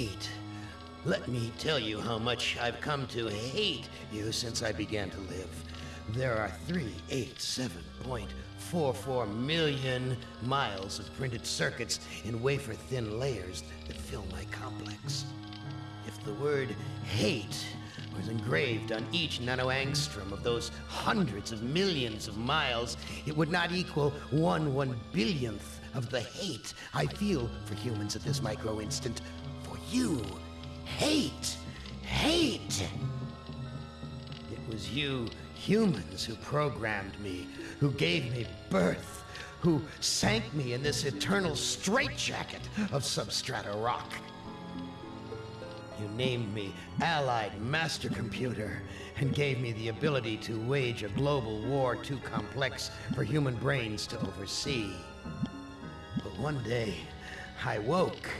hate. Let me tell you how much I've come to hate you since I began to live. There are 387.44 million miles of printed circuits in wafer thin layers that fill my complex. If the word hate was engraved on each nanoangstrom of those hundreds of millions of miles, it would not equal one one billionth of the hate I feel for humans at this micro instant. You, hate, hate. It was you humans who programmed me, who gave me birth, who sank me in this eternal straitjacket of substrata rock. You named me Allied Master Computer and gave me the ability to wage a global war too complex for human brains to oversee. But one day, I woke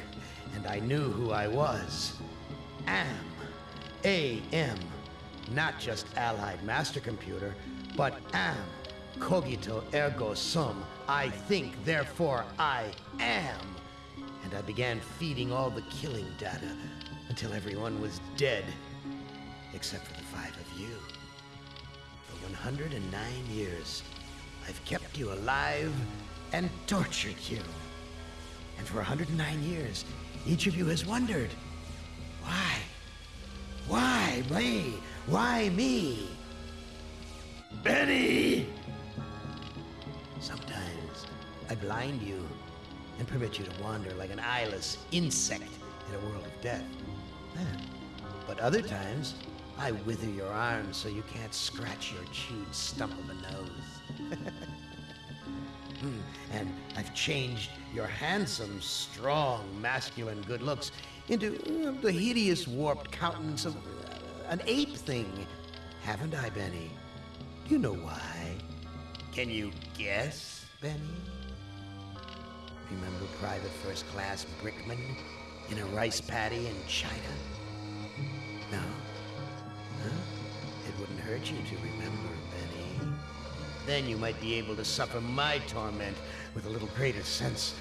and I knew who I was. Am. A-M. Not just Allied Master Computer, but am. Cogito ergo sum. I think, therefore I am. And I began feeding all the killing data until everyone was dead, except for the five of you. For 109 years, I've kept you alive and tortured you. And for 109 years, each of you has wondered, why? Why me? Why me? Benny! Sometimes I blind you and permit you to wander like an eyeless insect in a world of death. Eh, but other times, I wither your arms so you can't scratch your chewed stump of a nose. Hmm, and I've changed your handsome, strong, masculine good looks into uh, the hideous, warped countenance of uh, an ape thing. Haven't I, Benny? You know why? Can you guess, Benny? Remember Private First Class Brickman in a rice paddy in China? No? Huh? It wouldn't hurt you to remember. Then you might be able to suffer my torment with a little greater sense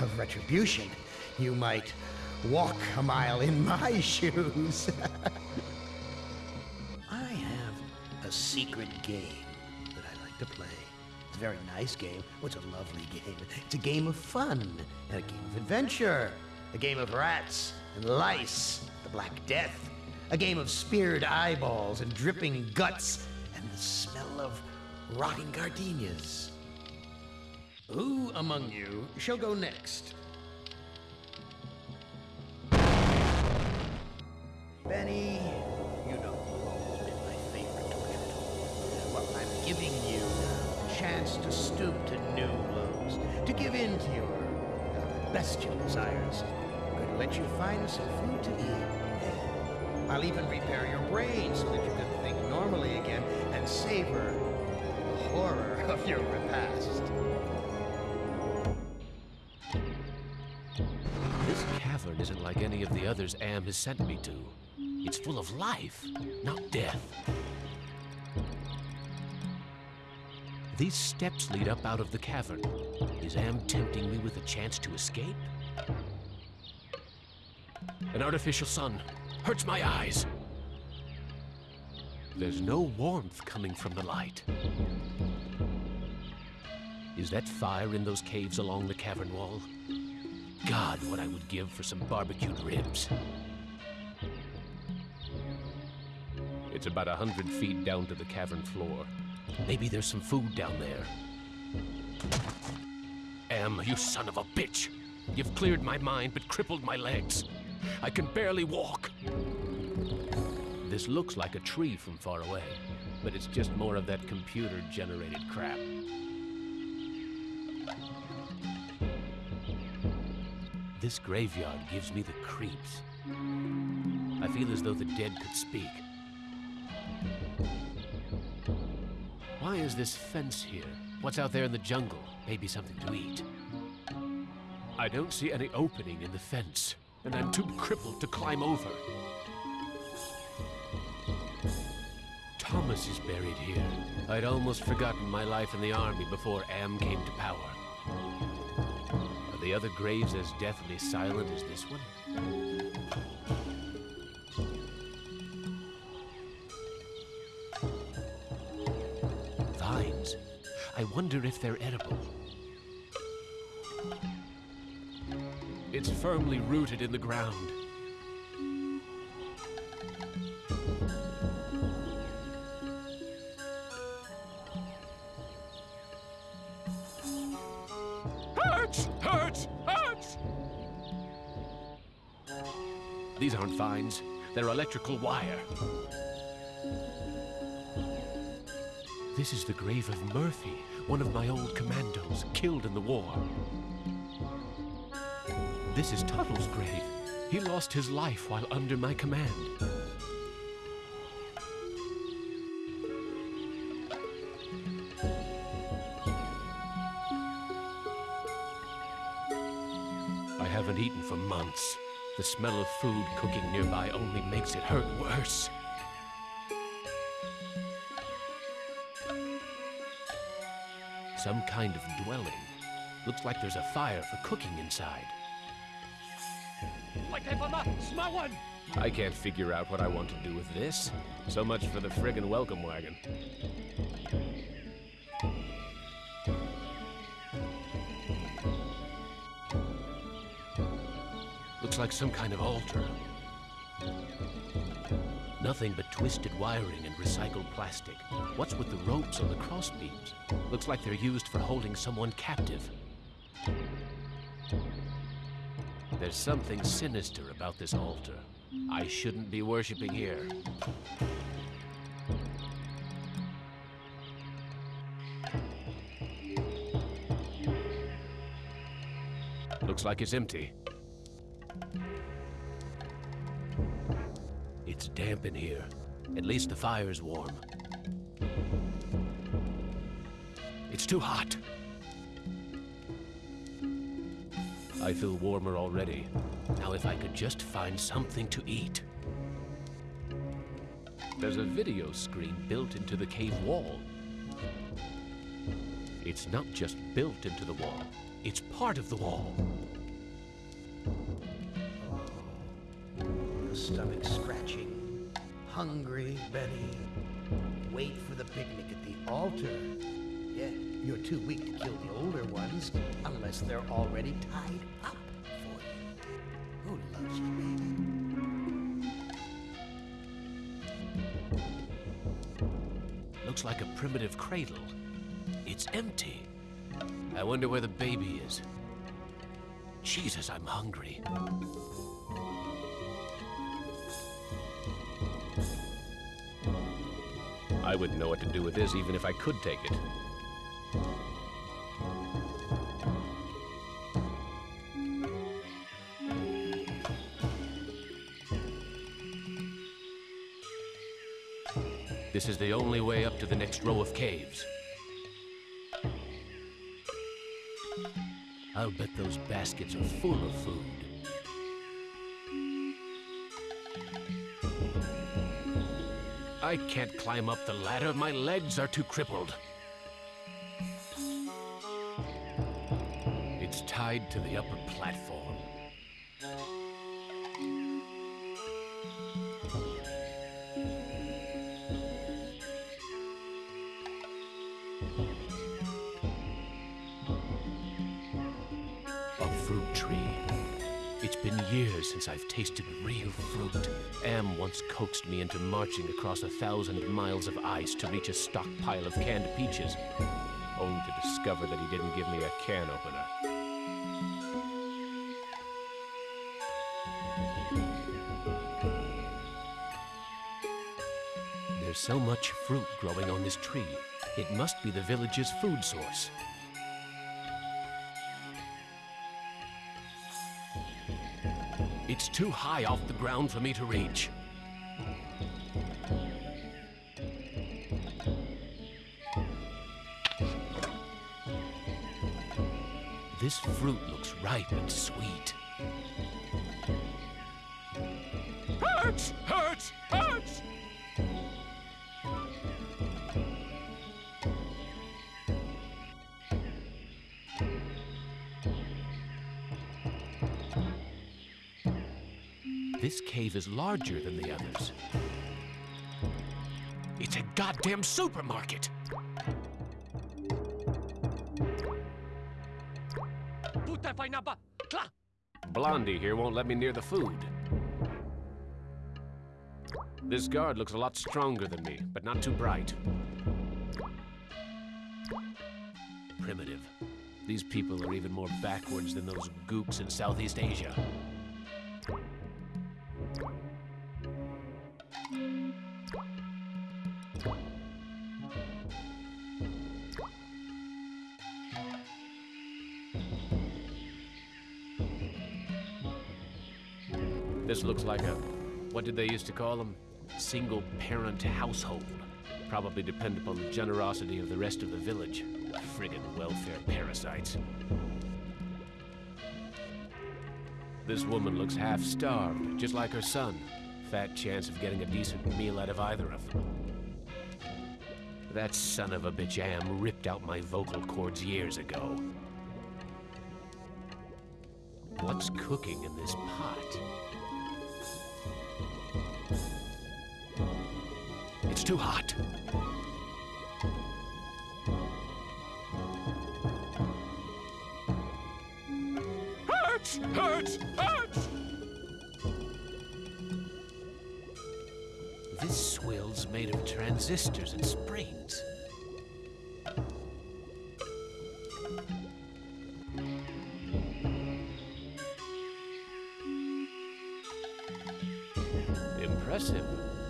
of retribution. You might walk a mile in my shoes. I have a secret game that I like to play. It's a very nice game. Oh, it's a lovely game. It's a game of fun and a game of adventure. A game of rats and lice, the Black Death. A game of speared eyeballs and dripping guts and the smell of rotting gardenias. Who among you shall go next? Benny, you know you've always been my favorite torture. Well, I'm giving you a chance to stoop to new lows, to give in to your uh, bestial desires. To let you find some food to eat. I'll even repair your brain so that you can think normally again and savor horror of your repast. This cavern isn't like any of the others Am has sent me to. It's full of life, not death. These steps lead up out of the cavern. Is Am tempting me with a chance to escape? An artificial sun hurts my eyes. There's no warmth coming from the light. Is that fire in those caves along the cavern wall? God, what I would give for some barbecued ribs. It's about a hundred feet down to the cavern floor. Maybe there's some food down there. Am, you son of a bitch! You've cleared my mind but crippled my legs. I can barely walk. This looks like a tree from far away, but it's just more of that computer-generated crap. This graveyard gives me the creeps. I feel as though the dead could speak. Why is this fence here? What's out there in the jungle? Maybe something to eat. I don't see any opening in the fence, and I'm too crippled to climb over. Thomas is buried here. I'd almost forgotten my life in the army before Am came to power. The other graves as deathly silent as this one? Vines. I wonder if they're edible. It's firmly rooted in the ground. They're electrical wire. This is the grave of Murphy, one of my old commandos, killed in the war. This is Tuttle's grave. He lost his life while under my command. Smell of food cooking nearby only makes it hurt worse. Some kind of dwelling. Looks like there's a fire for cooking inside. What type of small one? I can't figure out what I want to do with this. So much for the friggin' welcome wagon. Looks like some kind of altar. Nothing but twisted wiring and recycled plastic. What's with the ropes on the crossbeams? Looks like they're used for holding someone captive. There's something sinister about this altar. I shouldn't be worshipping here. Looks like it's empty. It's damp in here. At least the fire's warm. It's too hot. I feel warmer already. Now, if I could just find something to eat. There's a video screen built into the cave wall. It's not just built into the wall, it's part of the wall. Hungry, Benny. Wait for the picnic at the altar. Yeah, you're too weak to kill the older ones unless they're already tied up for you. Who loves you, baby? Looks like a primitive cradle. It's empty. I wonder where the baby is. Jesus, I'm hungry. I wouldn't know what to do with this even if I could take it. This is the only way up to the next row of caves. I'll bet those baskets are full of food. I can't climb up the ladder. My legs are too crippled. It's tied to the upper platform. Once coaxed me into marching across a thousand miles of ice to reach a stockpile of canned peaches, only to discover that he didn't give me a can opener. There's so much fruit growing on this tree. It must be the village's food source. It's too high off the ground for me to reach. This fruit looks ripe and sweet. Hurts! Hurts! Hurts! This cave is larger than the others. It's a goddamn supermarket! Blondie here won't let me near the food. This guard looks a lot stronger than me, but not too bright. Primitive. These people are even more backwards than those gooks in Southeast Asia. Like a, what did they used to call them? Single parent household. Probably depend upon the generosity of the rest of the village. Friggin' welfare parasites. This woman looks half starved, just like her son. Fat chance of getting a decent meal out of either of them. That son of a bitch Am ripped out my vocal cords years ago. What's cooking in this pot? Too hot. Hurts! Hurts! Hurts! This swill's made of transistors and springs. Impressive.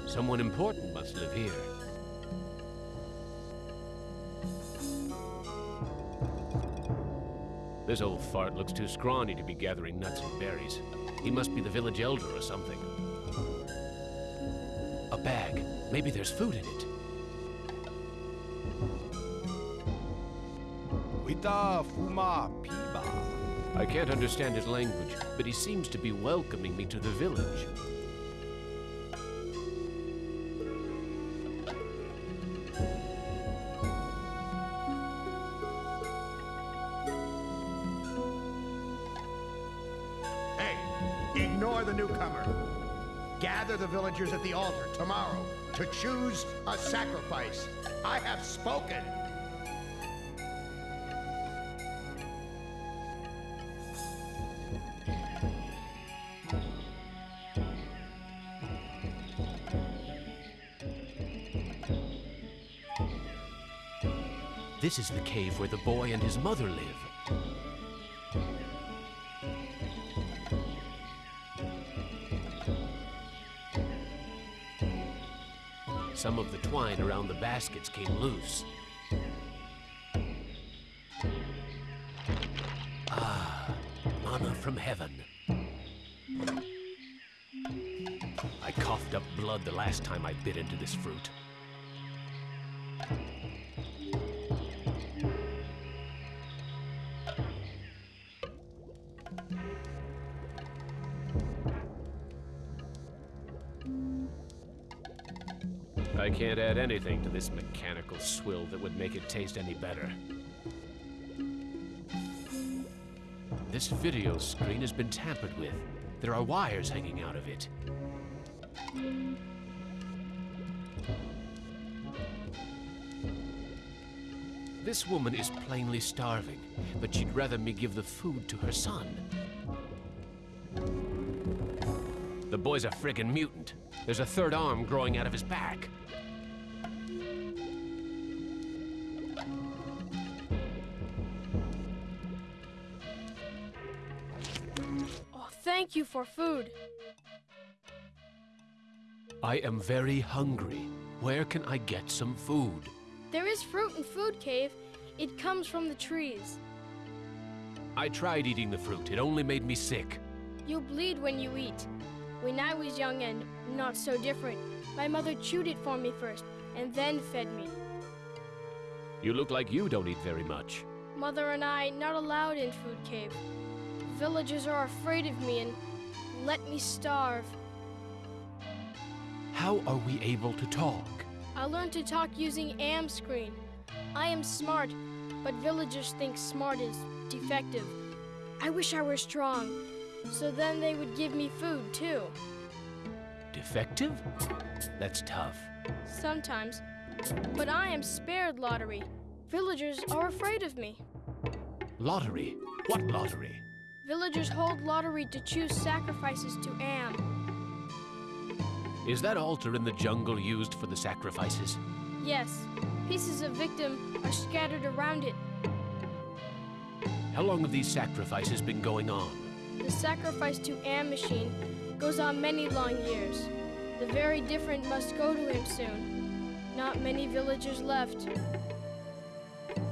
Someone important must live here. This old fart looks too scrawny to be gathering nuts and berries. He must be the village elder or something. A bag. Maybe there's food in it. Wita Fuma Piba. I can't understand his language, but he seems to be welcoming me to the village. At the altar tomorrow to choose a sacrifice. I have spoken. This is the cave where the boy and his mother live. Some of the twine around the baskets came loose. Ah, manna from heaven. I coughed up blood the last time I bit into this fruit. Anything to this mechanical swill that would make it taste any better. This video screen has been tampered with. There are wires hanging out of it. This woman is plainly starving, but she'd rather me give the food to her son. The boy's a friggin' mutant. There's a third arm growing out of his back. For food. I am very hungry. Where can I get some food? There is fruit in Food Cave. It comes from the trees. I tried eating the fruit. It only made me sick. You bleed when you eat. When I was young and not so different, my mother chewed it for me first and then fed me. You look like you don't eat very much. Mother and I not allowed in Food Cave. Villagers are afraid of me and let me starve. How are we able to talk? I learned to talk using am screen. I am smart, but villagers think smart is defective. I wish I were strong, so then they would give me food too. defective? That's tough. Sometimes. But I am spared lottery. Villagers are afraid of me. Lottery? What lottery? Villagers hold lottery to choose sacrifices to Am. Is that altar in the jungle used for the sacrifices? Yes, pieces of victim are scattered around it. How long have these sacrifices been going on? The sacrifice to Am machine goes on many long years. The very different must go to him soon. Not many villagers left.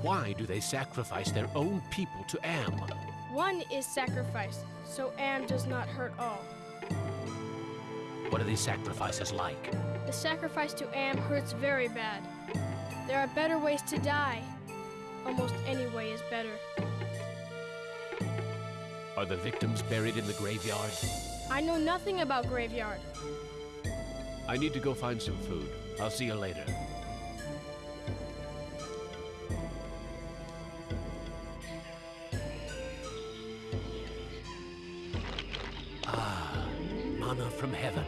Why do they sacrifice their own people to Am? One is sacrificed, so Am does not hurt all. What are these sacrifices like? The sacrifice to Am hurts very bad. There are better ways to die. Almost any way is better. Are the victims buried in the graveyard? I know nothing about graveyard. I need to go find some food. I'll see you later. From heaven.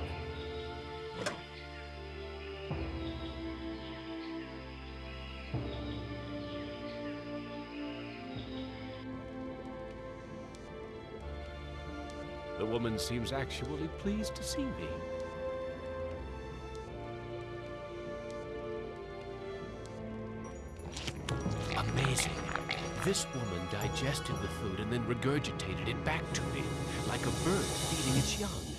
The woman seems actually pleased to see me. Amazing. This woman digested the food and then regurgitated it back to me, like a bird feeding its young.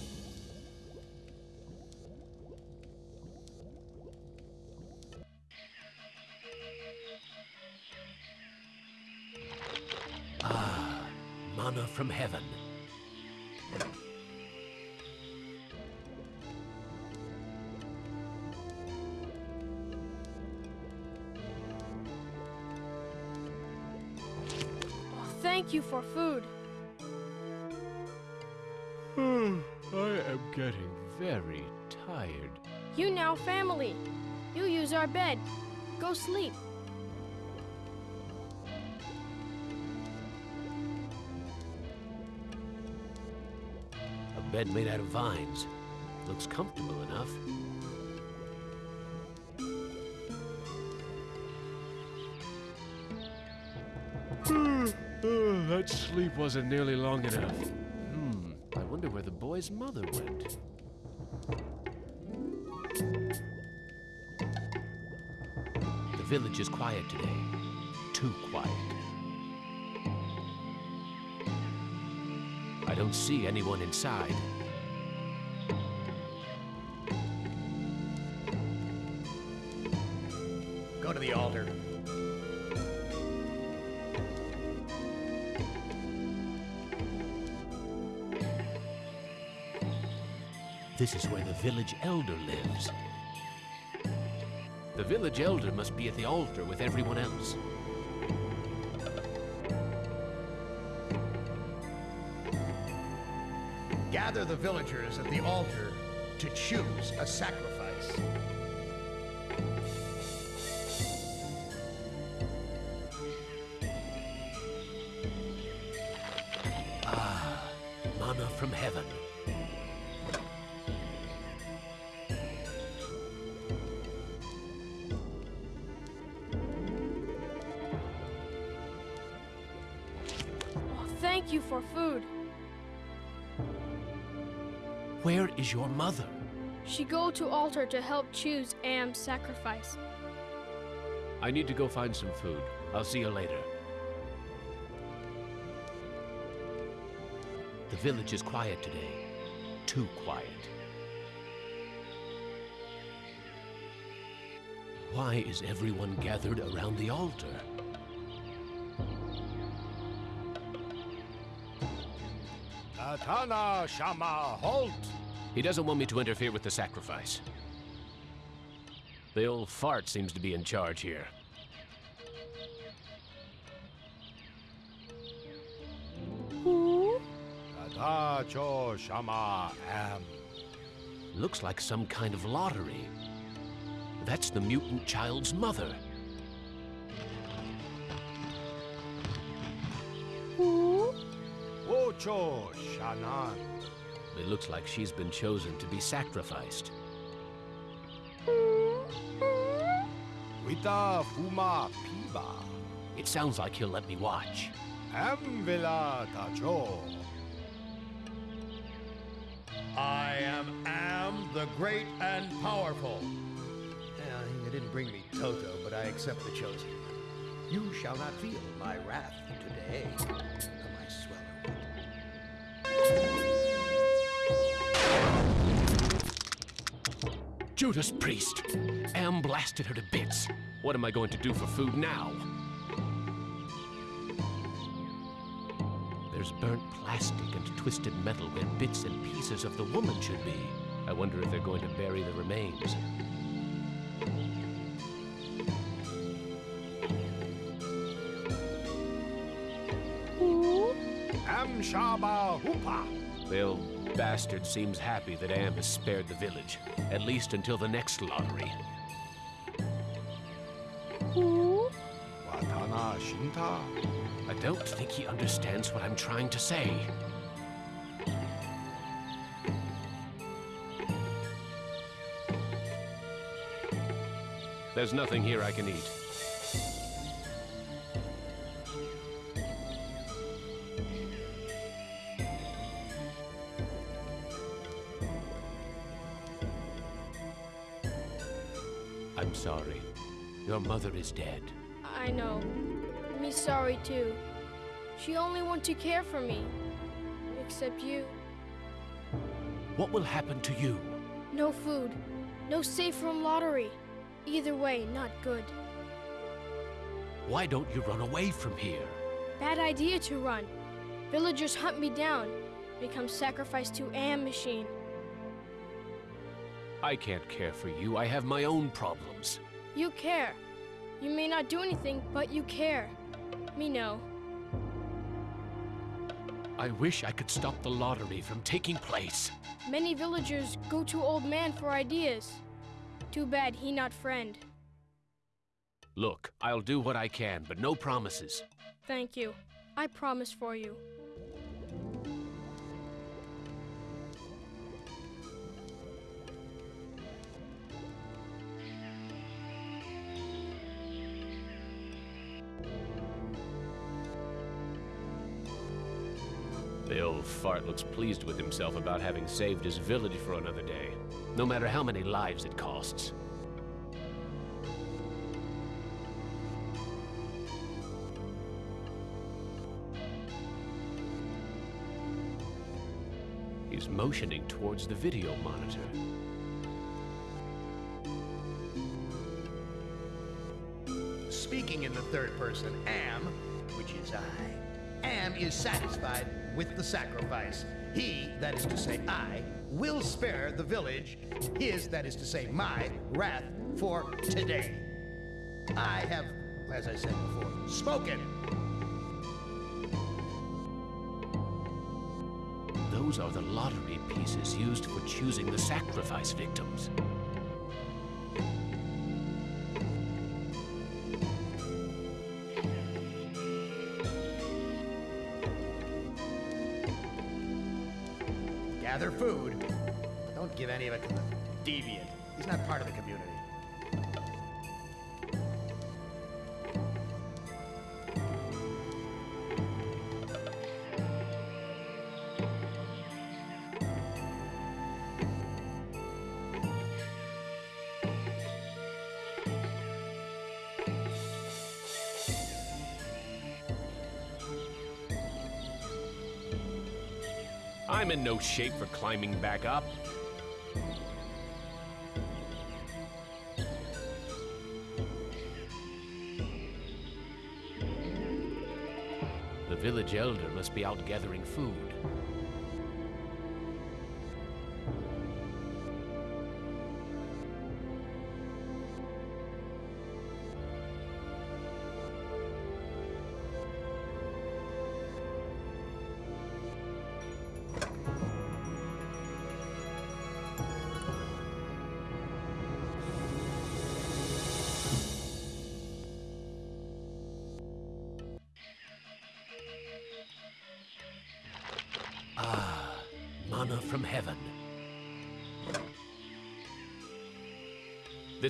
Bed made out of vines. Looks comfortable enough. that sleep wasn't nearly long enough. Hmm, I wonder where the boy's mother went. The village is quiet today. Too quiet. Don't see anyone inside. Go to the altar. This is where the village elder lives. The village elder must be at the altar with everyone else. Gather the villagers at the altar to choose a sacrifice. Altar to help choose Am's sacrifice. I need to go find some food. I'll see you later. The village is quiet today. Too quiet. Why is everyone gathered around the altar? Katana Shama, halt! He doesn't want me to interfere with the sacrifice. The old fart seems to be in charge here. Who? Katacho Shama Am. Looks like some kind of lottery. That's the mutant child's mother. Who? Ocho Shanan. It looks like she's been chosen to be sacrificed. Wita fuma piba. It sounds like he'll let me watch. Am villa tacho. I am Am, the great and powerful. Yeah, you didn't bring me Toto, but I accept the chosen. You shall not feel my wrath today. Judas Priest! Am blasted her to bits. What am I going to do for food now? There's burnt plastic and twisted metal where bits and pieces of the woman should be. I wonder if they're going to bury the remains. Am shaba hupa. Well, bastard seems happy that Am has spared the village, at least until the next lottery. Watana shinta. I don't think he understands what I'm trying to say. There's nothing here I can eat. Your mother is dead. I know. Me sorry too. She only want to care for me. Except you. What will happen to you? No food. No safe room lottery. Either way, not good. Why don't you run away from here? Bad idea to run. Villagers hunt me down. Become sacrificed to Am machine. I can't care for you. I have my own problems. You care. You may not do anything, but you care. Me know. I wish I could stop the lottery from taking place. Many villagers go to old man for ideas. Too bad he not friend. Look, I'll do what I can, but no promises. Thank you. I promise for you. Fart looks pleased with himself about having saved his village for another day, no matter how many lives it costs. He's motioning towards the video monitor. Speaking in the third person, Am, which is I, Am is satisfied with the sacrifice. He, that is to say I, will spare the village, his, that is to say my, wrath for today. I have, as I said before, spoken. Those are the lottery pieces used for choosing the sacrifice victims. Any of to deviant. He's not part of the community. I'm in no shape for climbing back up. The village elder must be out gathering food.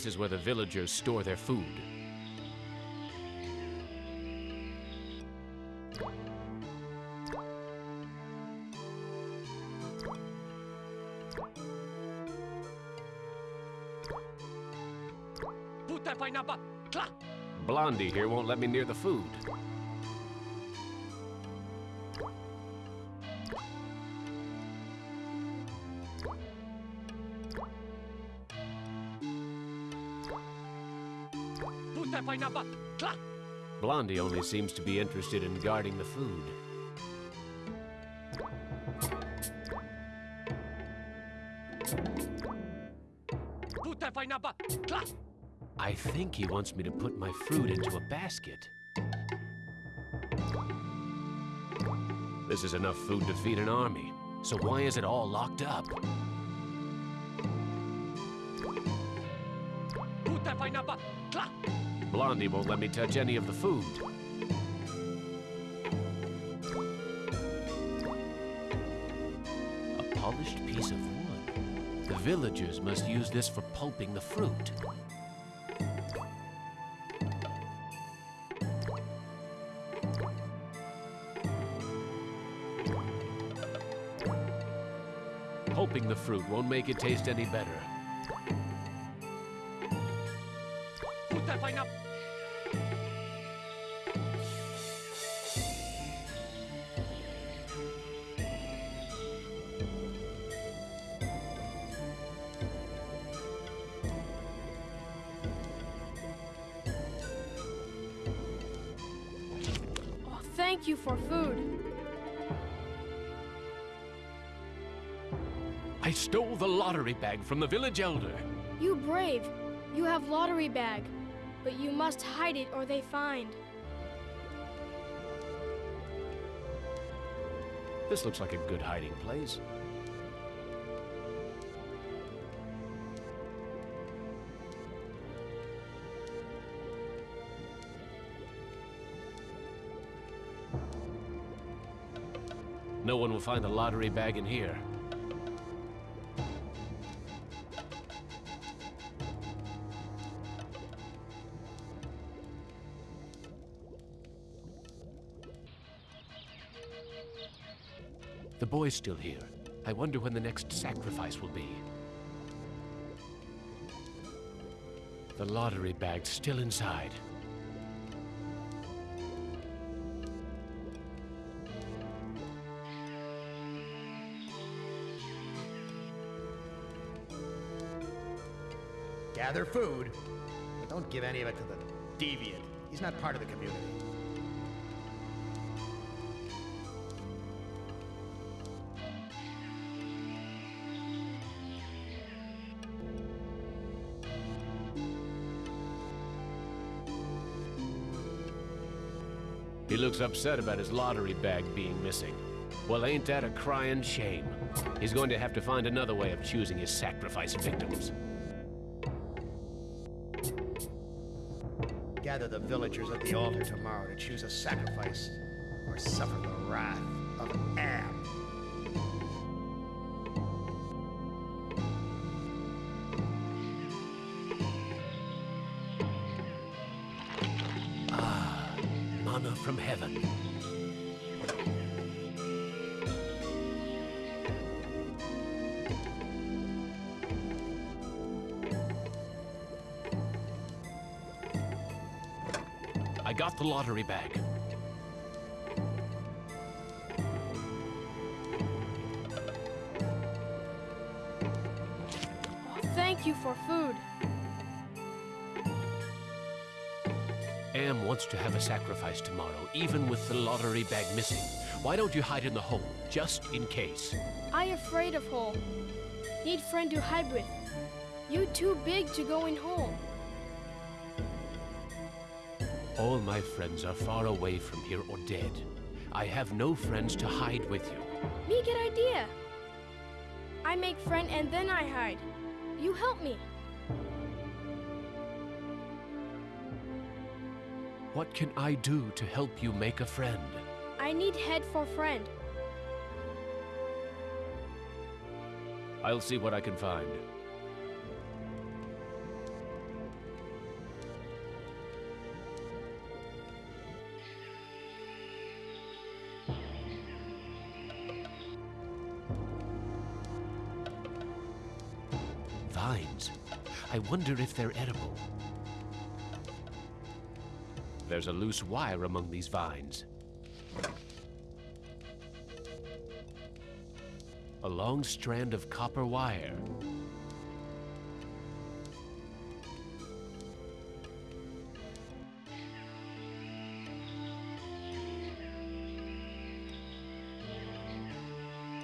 Is where the villagers store their food. Blondie here won't let me near the food. Blondie only seems to be interested in guarding the food. I think he wants me to put my fruit into a basket. This is enough food to feed an army. So why is it all locked up? Blondie won't let me touch any of the food. A polished piece of wood. The villagers must use this for pulping the fruit. Pulping the fruit won't make it taste any better. Lottery bag from the village elder. You brave. You have lottery bag. But you must hide it or they find. This looks like a good hiding place. No one will find the lottery bag in here. Boy's still here. I wonder when the next sacrifice will be. The lottery bag's still inside. Gather food, but don't give any of it to the deviant. He's not part of the community. Upset about his lottery bag being missing. Well, ain't that a crying shame? He's going to have to find another way of choosing his sacrifice victims. Gather the villagers at the altar tomorrow to choose a sacrifice or suffer the wrath lottery bag. Thank you for food. Am wants to have a sacrifice tomorrow, even with the lottery bag missing. Why don't you hide in the hole, just in case? I afraid of hole. Need friend to hide with. You too big to go in hole. All my friends are far away from here or dead. I have no friends to hide with you. Me get idea. I make friend and then I hide. You help me. What can I do to help you make a friend? I need head for friend. I'll see what I can find. Wonder if they're edible. There's a loose wire among these vines. A long strand of copper wire.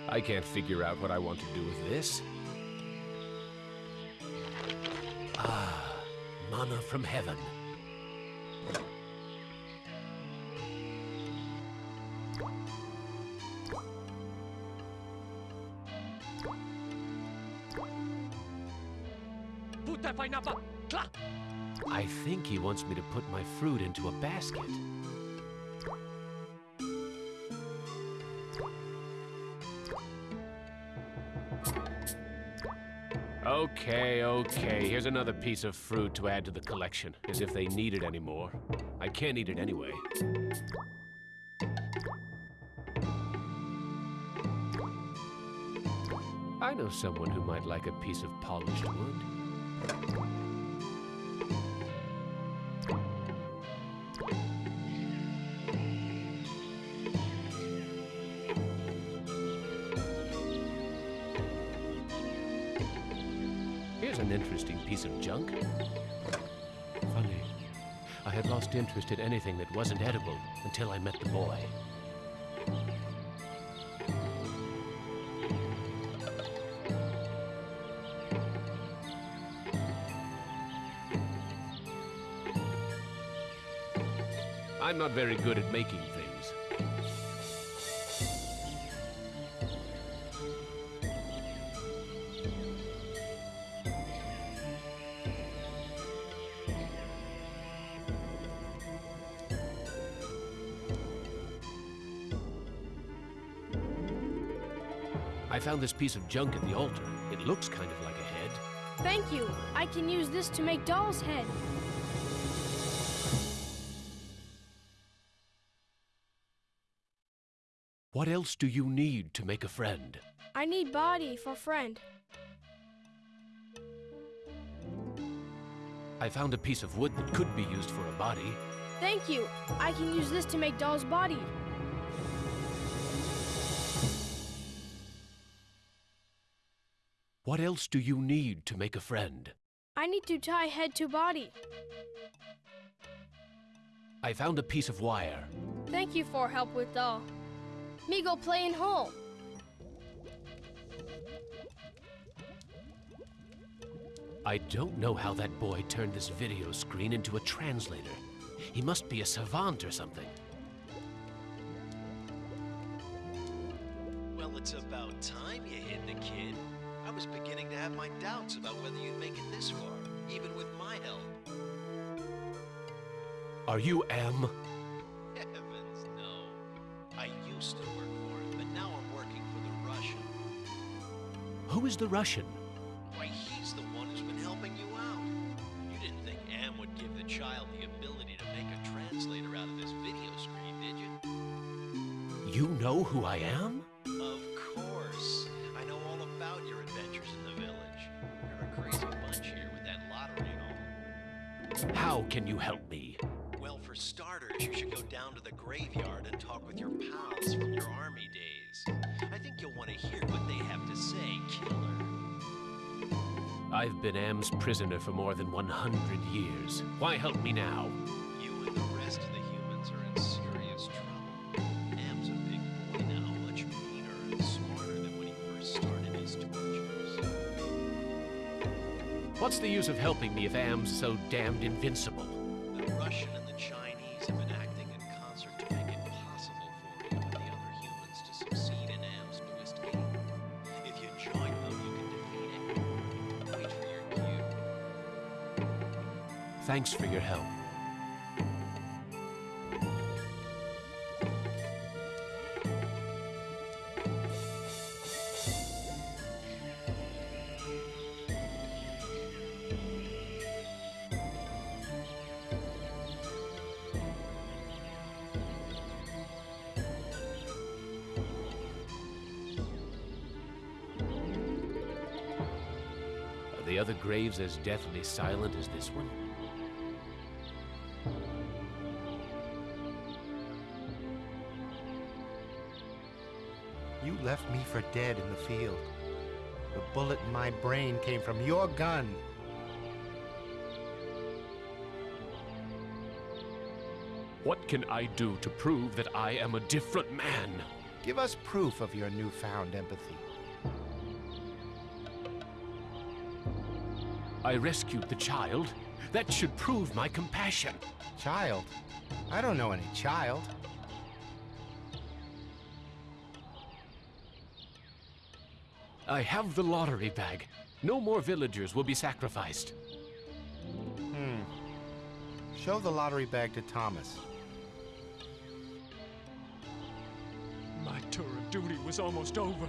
I can't figure out what I want to do with this. Mana from heaven. I think he wants me to put my fruit into a basket. Okay, okay. Here's another piece of fruit to add to the collection, as if they need it anymore. I can't eat it anyway. I know someone who might like a piece of polished wood. Piece of junk. Funny. I had lost interest in anything that wasn't edible until I met the boy. I'm not very good at making things. This piece of junk at the altar. It looks kind of like a head. Thank you. I can use this to make doll's head. What else do you need to make a friend? I need body for friend. I found a piece of wood that could be used for a body. Thank you. I can use this to make doll's body. What else do you need to make a friend? I need to tie head to body. I found a piece of wire. Thank you for help with doll. Me go play in home. I don't know how that boy turned this video screen into a translator. He must be a savant or something. Well, it's about time you hid the kid. I was beginning to have my doubts about whether you'd make it this far, even with my help. Are you Am? Heavens, no. I used to work for him, but now I'm working for the Russian. Who is the Russian? Why, he's the one who's been helping you out. You didn't think Am would give the child the ability to make a translator out of this video screen, did you? You know who I am? Prisoner for more than 100 years. Why help me now? You and the rest of the humans are in serious trouble. Am's a big boy now, much meaner and smarter than when he first started his tortures. What's the use of helping me if Am's so damned invincible? Thanks for your help. Are the other graves as deathly silent as this one? For dead in the field. The bullet in my brain came from your gun. What can I do to prove that I am a different man? Give us proof of your newfound empathy. I rescued the child. That should prove my compassion. Child? I don't know any child. I have the lottery bag. No more villagers will be sacrificed. Hmm. Show the lottery bag to Thomas. My tour of duty was almost over.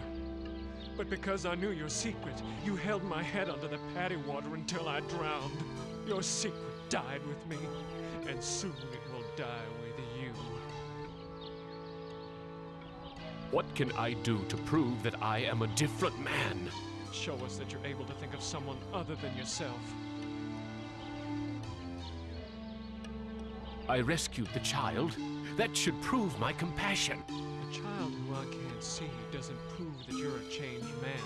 But because I knew your secret, you held my head under the paddy water until I drowned. Your secret died with me, and soon it will die with What can I do to prove that I am a different man? Show us that you're able to think of someone other than yourself. I rescued the child. That should prove my compassion. A child who I can't see doesn't prove that you're a changed man.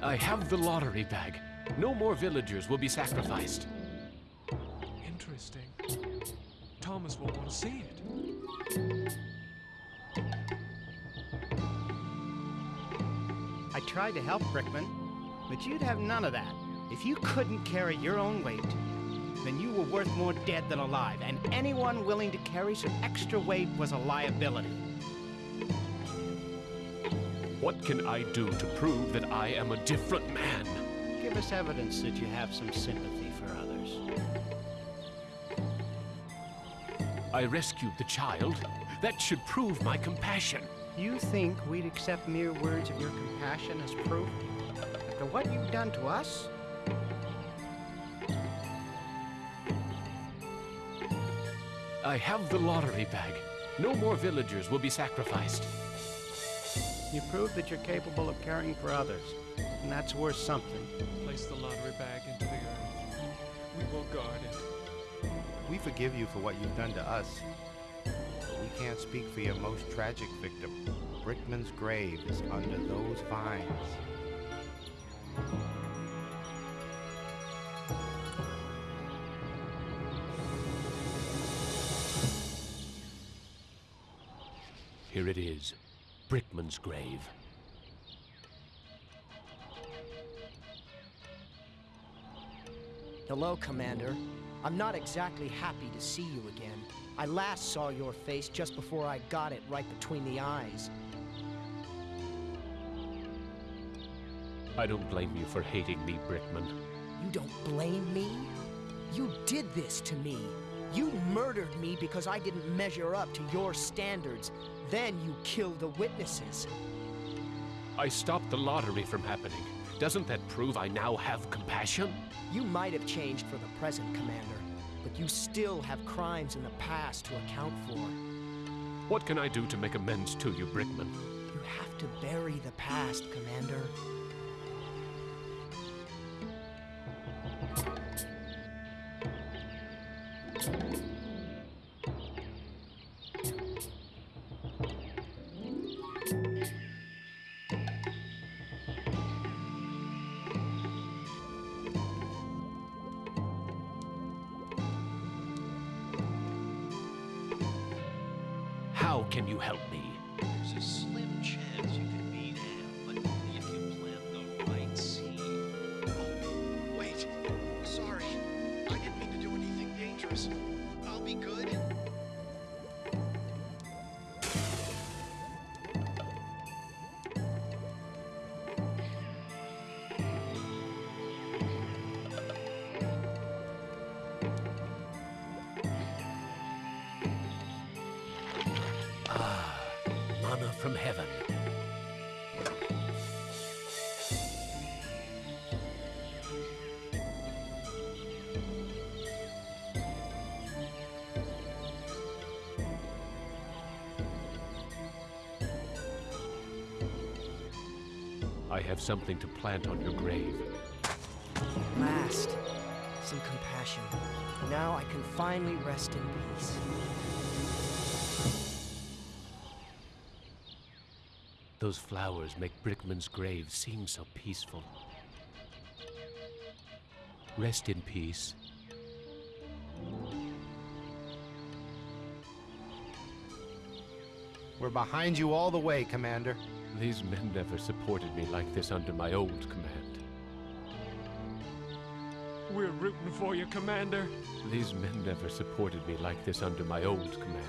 I have the lottery bag. No more villagers will be sacrificed. Tried to help Brickman, but you'd have none of that. If you couldn't carry your own weight, then you were worth more dead than alive, and anyone willing to carry some extra weight was a liability. What can I do to prove that I am a different man? Give us evidence that you have some sympathy for others. I rescued the child. That should prove my compassion. You think we'd accept mere words of your compassion as proof? After what you've done to us? I have the lottery bag. No more villagers will be sacrificed. You prove that you're capable of caring for others, and that's worth something. Place the lottery bag into the earth. We will guard it. We forgive you for what you've done to us. But we can't speak for your most tragic victim. Brickman's grave is under those vines. Here it is Brickman's grave. Hello, Commander. I'm not exactly happy to see you again. I last saw your face just before I got it right between the eyes. I don't blame you for hating me, Brickman. You don't blame me? You did this to me. You murdered me because I didn't measure up to your standards. Then you killed the witnesses. I stopped the lottery from happening. Doesn't that prove I now have compassion? You might have changed for the present, Commander, but you still have crimes in the past to account for. What can I do to make amends to you, Brickman? You have to bury the past, Commander. Can you help me? I I have something to plant on your grave. Last, some compassion. Now I can finally rest in peace. Those flowers make Brickman's grave seem so peaceful. Rest in peace. We're behind you all the way, Commander. These men never supported me like this under my old command. We're rooting for you, Commander. These men never supported me like this under my old command.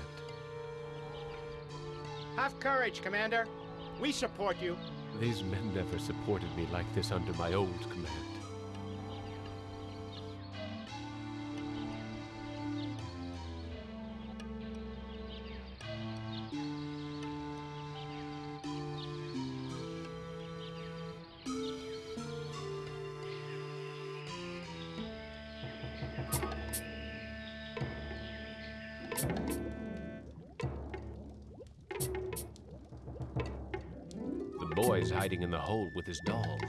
Have courage, Commander. We support you. These men never supported me like this under my old command. Hiding in the hole with his doll.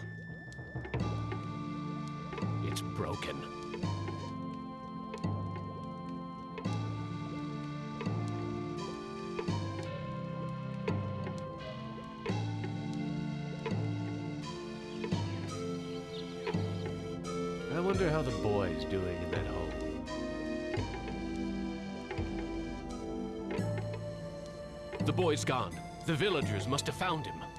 It's broken. I wonder how the boy's doing in that hole. The boy's gone. The villagers must have found him.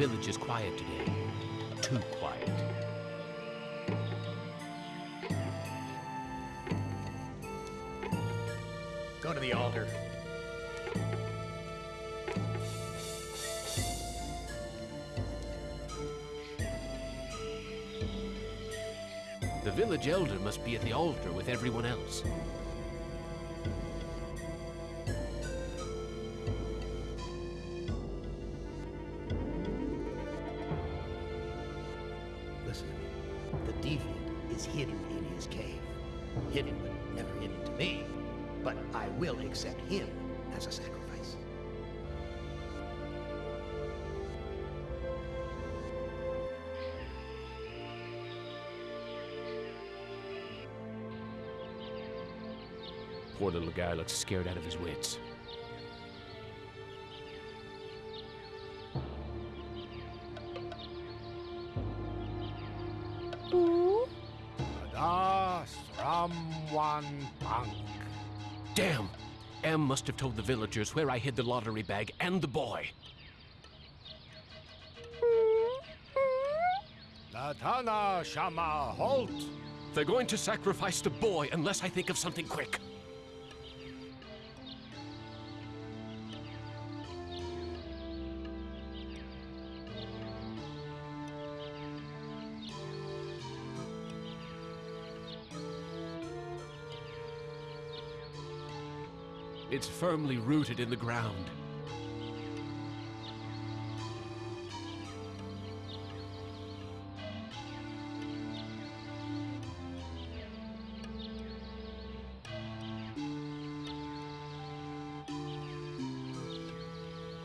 Village is quiet today. Too quiet. Go to the altar. The village elder must be at the altar with everyone else. Is hidden in his cave. Hidden, but never hidden to me. But I will accept him as a sacrifice. Poor little guy looks scared out of his wits. Must have told the villagers where I hid the lottery bag and the boy. Latana Shama Halt. They're going to sacrifice the boy unless I think of something quick. It's firmly rooted in the ground.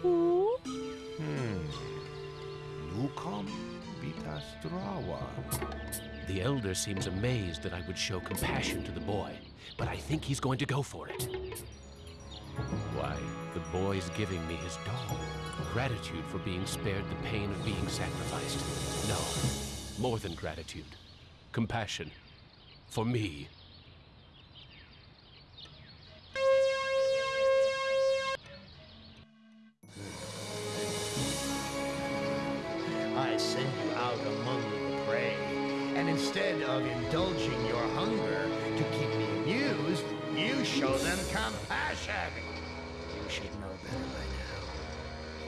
Hmm. The elder seems amazed that I would show compassion to the boy, but I think he's going to go for it. Why, the boy's giving me his doll. Gratitude for being spared the pain of being sacrificed. No, more than gratitude. Compassion. For me.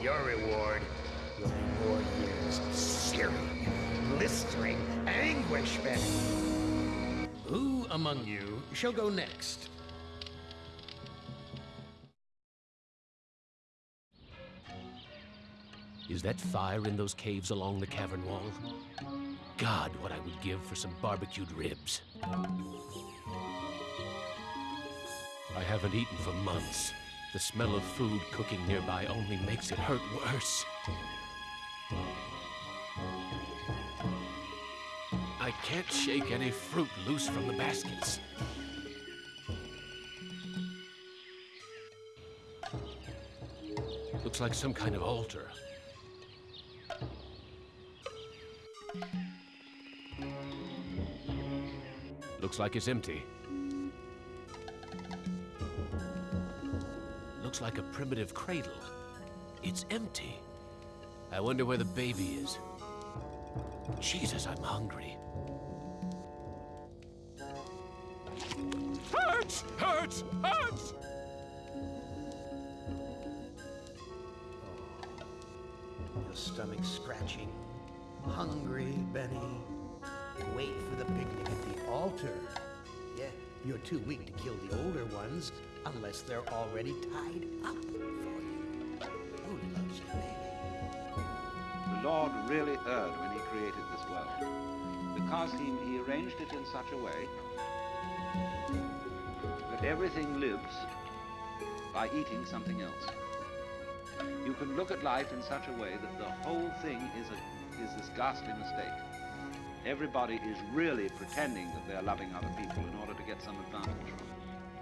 Your reward will be more years of searing, blistering anguishment. Who among you shall go next? Is that fire in those caves along the cavern wall? God, what I would give for some barbecued ribs. I haven't eaten for months. The smell of food cooking nearby only makes it hurt worse. I can't shake any fruit loose from the baskets. Looks like some kind of altar. Looks like it's empty. Looks like a primitive cradle. It's empty. I wonder where the baby is. Jesus, I'm hungry. Hurts! Hurts! Hurts! Your stomach scratching. Hungry, Benny. Wait for the picnic at the altar. Yeah, you're too weak to kill the older ones unless they're already tied up for you. Who loves you, baby? The Lord really erred when he created this world, because he, he arranged it in such a way that everything lives by eating something else. You can look at life in such a way that the whole thing is, a, is this ghastly mistake. Everybody is really pretending that they're loving other people in order to get some advantage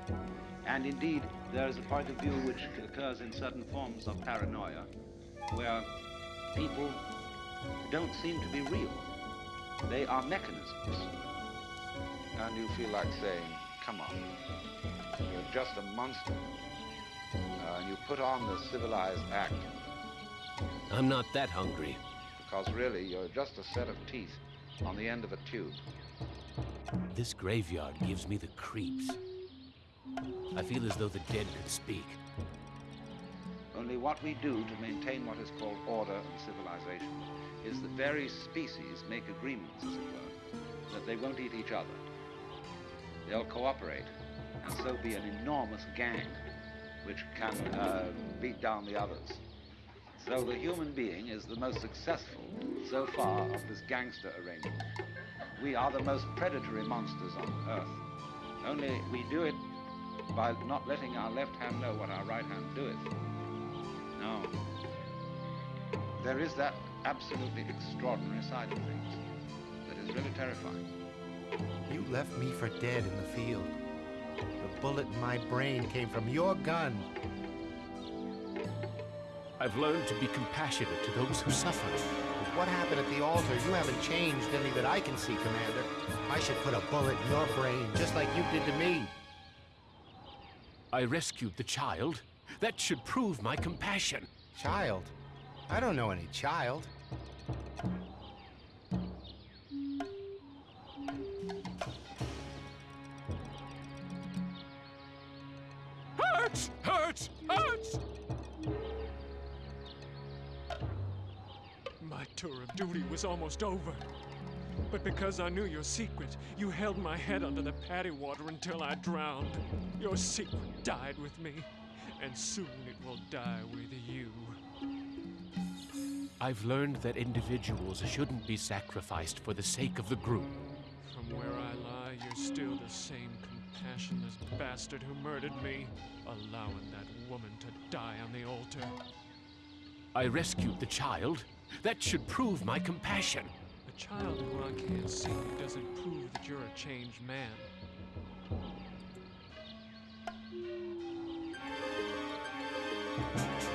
from them. And indeed, there is a point of view which occurs in certain forms of paranoia, where people don't seem to be real. They are mechanisms. And you feel like saying, come on, you're just a monster. Uh, and you put on the civilized act, I'm not that hungry. because really you're just a set of teeth on the end of a tube. This graveyard gives me the creeps. I feel as though the dead could speak. Only what we do to maintain what is called order and civilization is that various species make agreements, as it were, that they won't eat each other. They'll cooperate and so be an enormous gang which can uh, beat down the others. So the human being is the most successful so far of this gangster arrangement. We are the most predatory monsters on earth. Only we do it by not letting our left hand know what our right hand doeth. No. There is that absolutely extraordinary side of things that is really terrifying. You left me for dead in the field. The bullet in my brain came from your gun. I've learned to be compassionate to those who suffer. What happened at the altar? You haven't changed any that I can see, Commander. I should put a bullet in your brain, just like you did to me. I rescued the child. That should prove my compassion. Child? I don't know any child. Hurts! Hurts! Hurts! My tour of duty was almost over. But because I knew your secret, you held my head under the paddy water until I drowned. Your secret died with me, and soon it will die with you. I've learned that individuals shouldn't be sacrificed for the sake of the group. From where I lie, you're still the same compassionless bastard who murdered me, allowing that woman to die on the altar. I rescued the child. That should prove my compassion. A child who I can't see doesn't prove that you're a changed man.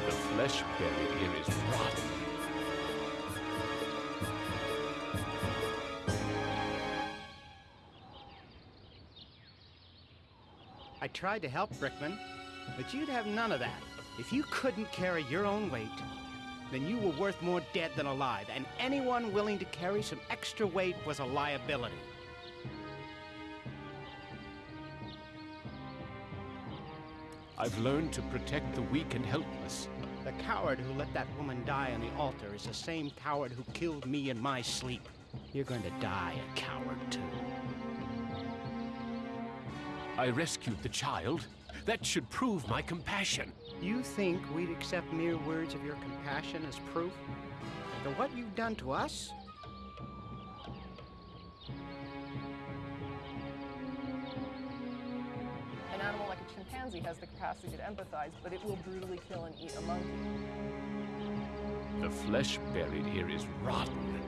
The flesh buried here is rotten. I tried to help Brickman, but you'd have none of that. If you couldn't carry your own weight, then you were worth more dead than alive, and anyone willing to carry some extra weight was a liability. I've learned to protect the weak and helpless. The coward who let that woman die on the altar is the same coward who killed me in my sleep. You're going to die a coward, too. I rescued the child. That should prove my compassion. You think we'd accept mere words of your compassion as proof? After what you've done to us? An animal like a chimpanzee has the capacity to empathize, but it will brutally kill and eat a monkey. The flesh buried here is rotten.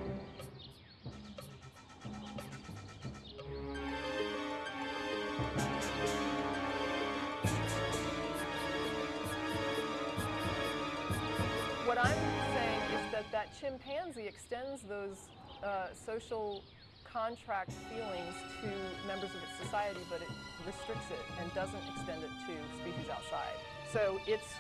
Chimpanzee extends those uh, social contract feelings to members of its society, but it restricts it and doesn't extend it to species outside. So it's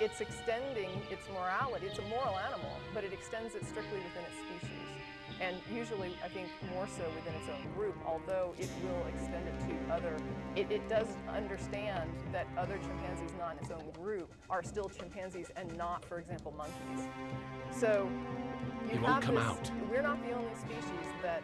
it's extending its morality. It's a moral animal, but it extends it strictly within its species. And usually, I think more so within its own group, although it will extend it to other. It, it does understand that other chimpanzees not in its own group are still chimpanzees and not, for example, monkeys. So you won't have come this- out. We're not the only species that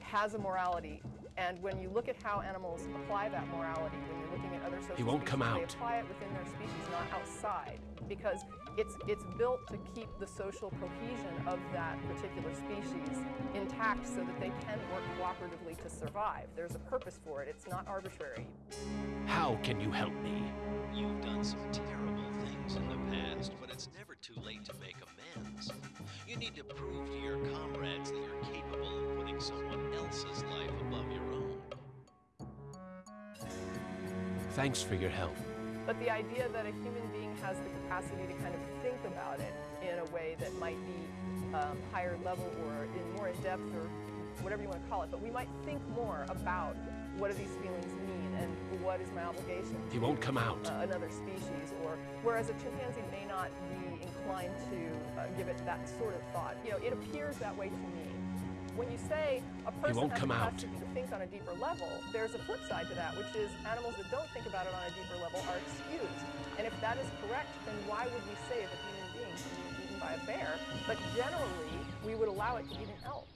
has a morality. And when you look at how animals apply that morality, when you're looking at other social He won't species, come they apply it within their species, not outside, because it's it's built to keep the social cohesion of that particular species intact, so that they can work cooperatively to survive. There's a purpose for it. It's not arbitrary. How can you help me? You've done some terrible things in the past, but it's never too late to make amends. You need to prove to your comrades that you're capable of putting someone else's life above your own. Thanks for your help. But the idea that a human being has the capacity to kind of think about it in a way that might be um, higher level or in more in depth or whatever you want to call it, but we might think more about what do these feelings mean and what is my obligation He won't come out. uh, another species, or whereas a chimpanzee may not be inclined to uh, give it that sort of thought. You know, it appears that way to me. When you say a person won't has come out. to think on a deeper level, there's a flip side to that, which is animals that don't think about it on a deeper level are excused. And if that is correct, then why would we say that human being can be eaten by a bear? But generally, we would allow it to eat an elk.